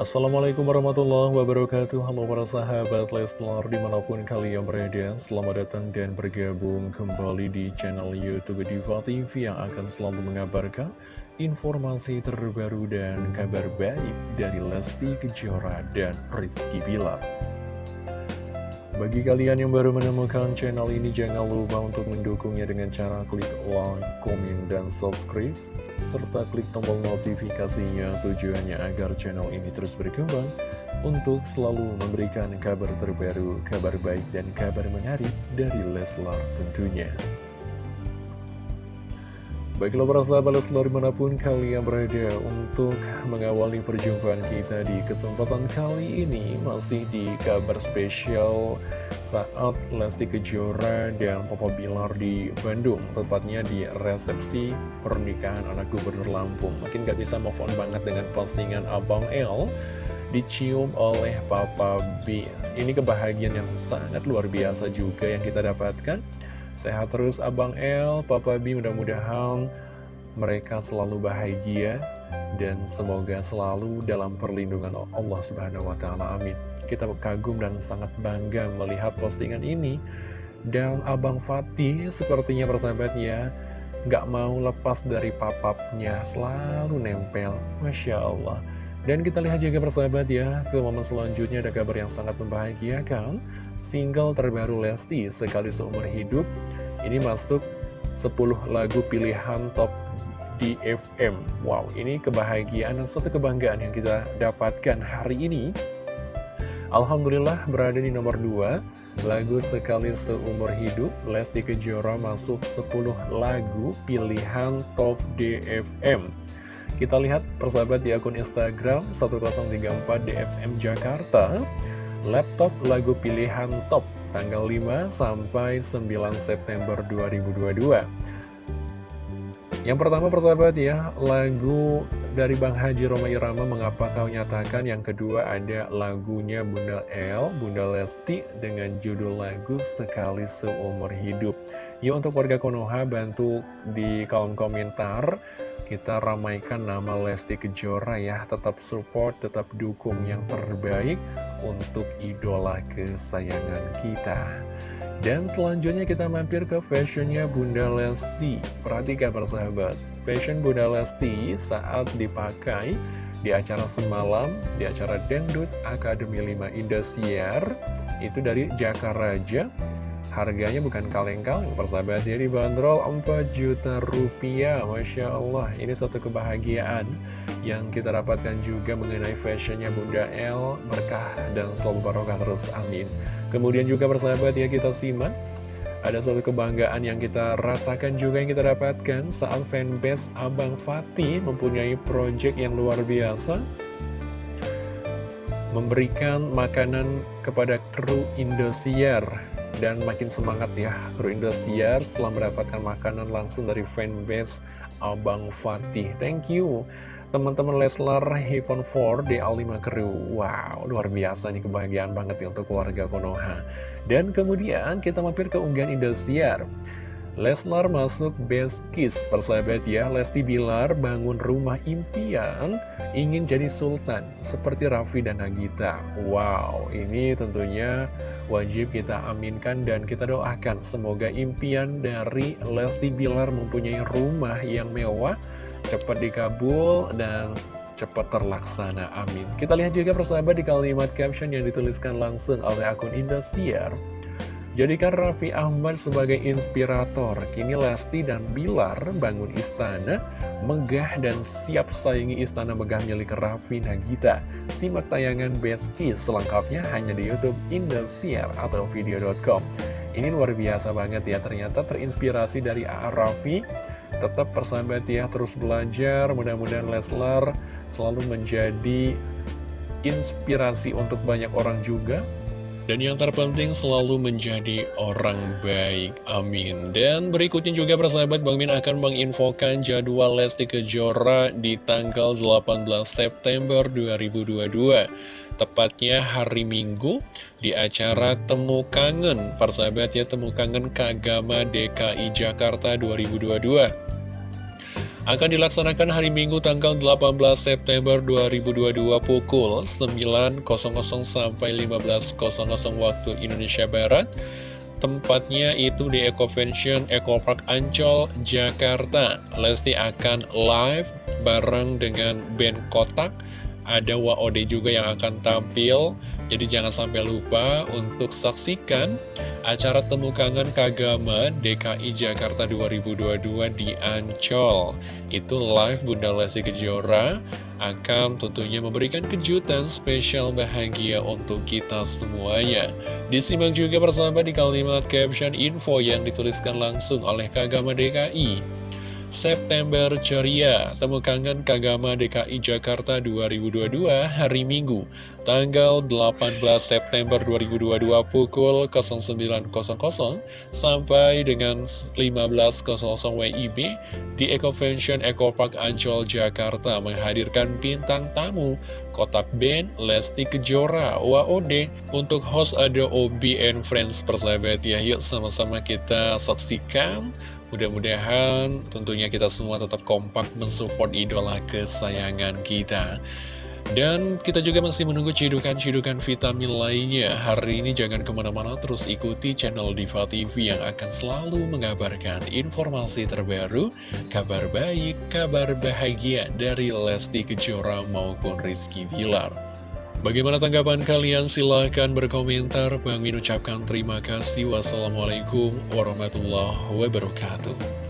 Assalamualaikum warahmatullahi wabarakatuh. Halo para sahabat Leslar di mana pun kalian berada Selamat datang dan bergabung kembali di channel Youtube Diva TV Yang akan selalu mengabarkan informasi terbaru dan kabar baik dari Lesti Kejora dan Rizky Bilar bagi kalian yang baru menemukan channel ini, jangan lupa untuk mendukungnya dengan cara klik like, komen, dan subscribe, serta klik tombol notifikasinya tujuannya agar channel ini terus berkembang untuk selalu memberikan kabar terbaru, kabar baik, dan kabar menarik dari Leslar tentunya. Baiklah para sahabat Leslar di mana pun kalian berada untuk mengawali perjumpaan kita di kesempatan kali ini. Masih di kabar spesial saat Lesti Kejora dan Papa Bilar di Bandung Tepatnya di resepsi pernikahan anak gubernur Lampung. Makin gak bisa move on banget dengan postingan Abang L Dicium oleh Papa B. Ini kebahagiaan yang sangat luar biasa juga yang kita dapatkan Sehat terus Abang L, Papa B mudah-mudahan mereka selalu bahagia dan semoga selalu dalam perlindungan Allah Subhanahu wa taala. Amin. Kita kagum dan sangat bangga melihat postingan ini. Dan Abang Fatih sepertinya persahabatnya nggak mau lepas dari papapnya, selalu nempel. Masya Allah. Dan kita lihat juga persahabat ya, ke momen selanjutnya ada kabar yang sangat membahagiakan. Single terbaru Lesti sekali seumur hidup. Ini masuk 10 lagu pilihan top di FM Wow, ini kebahagiaan dan satu kebanggaan yang kita dapatkan hari ini. Alhamdulillah berada di nomor 2 Lagu Sekali Seumur Hidup Lesti Kejora masuk 10 lagu pilihan top DFM Kita lihat persahabat di akun Instagram 1034 DFM Jakarta. Laptop lagu pilihan top tanggal 5 sampai 9 September 2022 Yang pertama persahabat ya, lagu dari Bang Haji Roma Irama Mengapa Kau Nyatakan? Yang kedua ada lagunya Bunda L, Bunda Lesti dengan judul lagu Sekali Seumur Hidup. Yuk untuk warga Konoha bantu di kolom komentar kita ramaikan nama Lesti Kejora ya. Tetap support, tetap dukung yang terbaik untuk idola kesayangan kita. Dan selanjutnya kita mampir ke fashionnya Bunda Lesti. Perhatikan persahabat Fashion Bunda Lesti saat dipakai di acara semalam Di acara Dangdut Akademi 5 Indosiar Itu dari Jakaraja Harganya bukan kaleng-kaleng. Persahabat Jadi bandrol 4 juta rupiah. Masya Allah ini satu kebahagiaan Yang kita dapatkan juga mengenai fashionnya Bunda L Berkah dan selalu barokah terus amin. Kemudian juga persahabat ya kita simak ada suatu kebanggaan yang kita rasakan juga yang kita dapatkan saat fanbase Abang Fatih mempunyai project yang luar biasa memberikan makanan kepada kru Indosiar dan makin semangat ya kru Indosiar setelah mendapatkan makanan langsung dari fanbase Abang Fatih. Thank you teman-teman Leslar Heaven 4 di A5 Kru. Wow, luar biasa nih kebahagiaan banget ya untuk keluarga Konoha. Dan kemudian kita mampir ke unggahan Indosiar. Leslar masuk best kiss. Persahabat ya Lesti Bilar bangun rumah impian Ingin jadi sultan Seperti Raffi dan Nagita. Wow ini tentunya wajib kita aminkan dan kita doakan. Semoga impian dari Lesti Bilar mempunyai rumah yang mewah Cepat dikabul dan cepat terlaksana. Amin. Kita lihat juga persahabat di kalimat caption yang dituliskan langsung oleh akun Indosiar Jadikan Raffi Ahmad sebagai inspirator, kini Lesti dan Bilar bangun istana, megah dan siap saingi istana megah milik Raffi Nagita. Simak tayangan Best selengkapnya hanya di Youtube Indosiar atau video.com. Ini luar biasa banget ya, ternyata terinspirasi dari A.A. Raffi. Tetap persahabat ya, terus belajar, mudah-mudahan Leslar selalu menjadi inspirasi untuk banyak orang juga dan yang terpenting selalu menjadi orang baik, amin. Dan berikutnya juga persahabat Bang Min akan menginfokan jadwal Lesti Kejora di tanggal 18 September 2022 Tepatnya hari Minggu di acara Temu Kangen. Persahabat ya Temu Kangen Kagama DKI Jakarta 2022 akan dilaksanakan hari Minggu tanggal 18 September 2022 pukul 9.00 sampai 15.00 waktu Indonesia Barat. Tempatnya itu di Ecovention Eco Park Ancol, Jakarta. Lesti akan live bareng dengan band Kotak. Ada WOD juga yang akan tampil. Jadi jangan sampai lupa untuk saksikan acara Temu Kangen Kagama DKI Jakarta 2022 di Ancol. Itu live Bunda Lesti Kejora akan tentunya memberikan kejutan spesial bahagia untuk kita semuanya. Disimak juga bersama di kalimat caption info yang dituliskan langsung oleh Kagama DKI. September Ceria Temu Kangen Kagama DKI Jakarta 2022 hari Minggu Tanggal 18 September 2022 pukul 09.00 sampai dengan 15.00 WIB di Ecovention Eco Park Ancol Jakarta menghadirkan bintang tamu Kotak Band Lesti Kejora WOD untuk host ada Obi and Friends persahabat. Ya yuk sama-sama kita saksikan Mudah-mudahan tentunya kita semua tetap kompak mensupport idola kesayangan kita. Dan kita juga masih menunggu cidukan-cidukan vitamin lainnya. Hari ini jangan ke mana-mana terus ikuti channel Diva TV yang akan selalu mengabarkan informasi terbaru, kabar baik, kabar bahagia dari Lesti Kejora maupun Rizky Bilar. Bagaimana tanggapan kalian? Silahkan berkomentar. Bang Min ucapkan terima kasih. Wassalamualaikum warahmatullahi wabarakatuh.